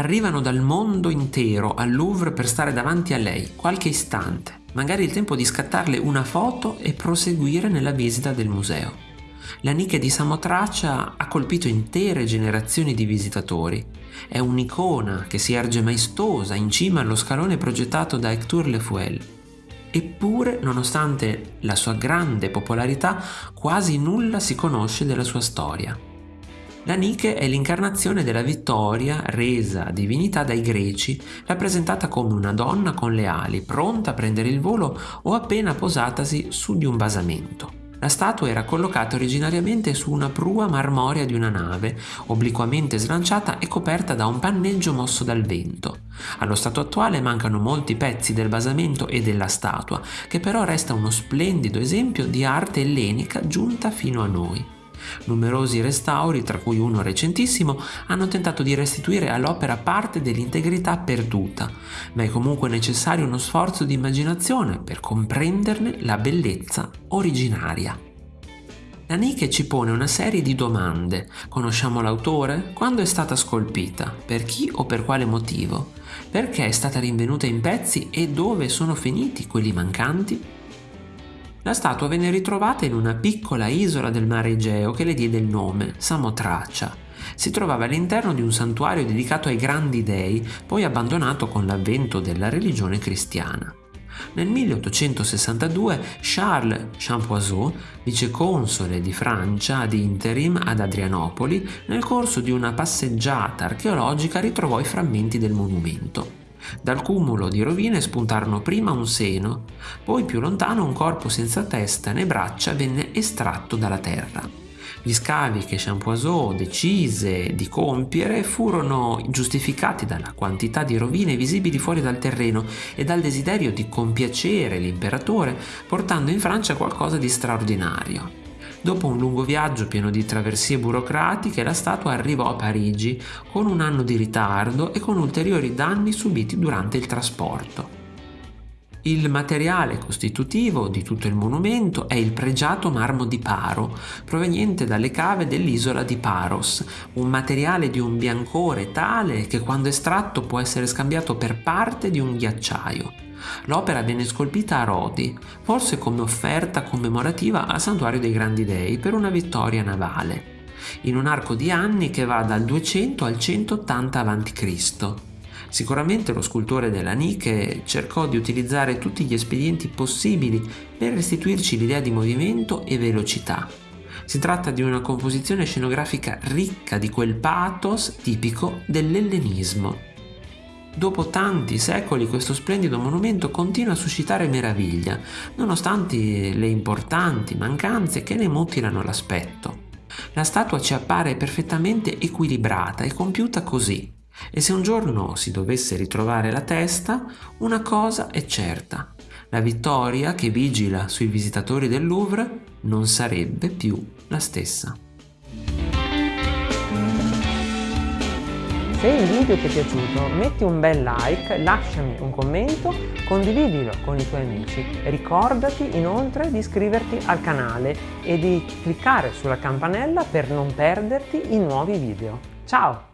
arrivano dal mondo intero al Louvre per stare davanti a lei qualche istante, magari il tempo di scattarle una foto e proseguire nella visita del museo. La Nike di Samotracia ha colpito intere generazioni di visitatori. È un'icona che si erge maestosa in cima allo scalone progettato da Hector Lefuel. Eppure, nonostante la sua grande popolarità, quasi nulla si conosce della sua storia. La Nike è l'incarnazione della vittoria resa divinità dai greci, rappresentata come una donna con le ali, pronta a prendere il volo o appena posatasi su di un basamento. La statua era collocata originariamente su una prua marmorea di una nave, obliquamente slanciata e coperta da un panneggio mosso dal vento. Allo stato attuale mancano molti pezzi del basamento e della statua, che però resta uno splendido esempio di arte ellenica giunta fino a noi. Numerosi restauri, tra cui uno recentissimo, hanno tentato di restituire all'opera parte dell'integrità perduta, ma è comunque necessario uno sforzo di immaginazione per comprenderne la bellezza originaria. La Nike ci pone una serie di domande. Conosciamo l'autore? Quando è stata scolpita? Per chi o per quale motivo? Perché è stata rinvenuta in pezzi e dove sono finiti quelli mancanti? La statua venne ritrovata in una piccola isola del mare Egeo che le diede il nome, Samotracia. Si trovava all'interno di un santuario dedicato ai grandi dei, poi abbandonato con l'avvento della religione cristiana. Nel 1862 Charles Champoiseau, viceconsole di Francia ad interim ad Adrianopoli, nel corso di una passeggiata archeologica ritrovò i frammenti del monumento. Dal cumulo di rovine spuntarono prima un seno, poi più lontano un corpo senza testa né braccia venne estratto dalla terra. Gli scavi che Champoiseau decise di compiere furono giustificati dalla quantità di rovine visibili fuori dal terreno e dal desiderio di compiacere l'imperatore portando in Francia qualcosa di straordinario. Dopo un lungo viaggio pieno di traversie burocratiche, la statua arrivò a Parigi con un anno di ritardo e con ulteriori danni subiti durante il trasporto. Il materiale costitutivo di tutto il monumento è il pregiato marmo di Paro, proveniente dalle cave dell'isola di Paros, un materiale di un biancore tale che quando estratto può essere scambiato per parte di un ghiacciaio. L'opera venne scolpita a Rodi, forse come offerta commemorativa al Santuario dei Grandi Dei per una vittoria navale, in un arco di anni che va dal 200 al 180 a.C. Sicuramente lo scultore della Nike cercò di utilizzare tutti gli espedienti possibili per restituirci l'idea di movimento e velocità. Si tratta di una composizione scenografica ricca di quel pathos tipico dell'ellenismo. Dopo tanti secoli questo splendido monumento continua a suscitare meraviglia, nonostante le importanti mancanze che ne mutilano l'aspetto. La statua ci appare perfettamente equilibrata e compiuta così. E se un giorno si dovesse ritrovare la testa, una cosa è certa. La vittoria che vigila sui visitatori del Louvre non sarebbe più la stessa. Se il video ti è piaciuto metti un bel like, lasciami un commento, condividilo con i tuoi amici. Ricordati inoltre di iscriverti al canale e di cliccare sulla campanella per non perderti i nuovi video. Ciao!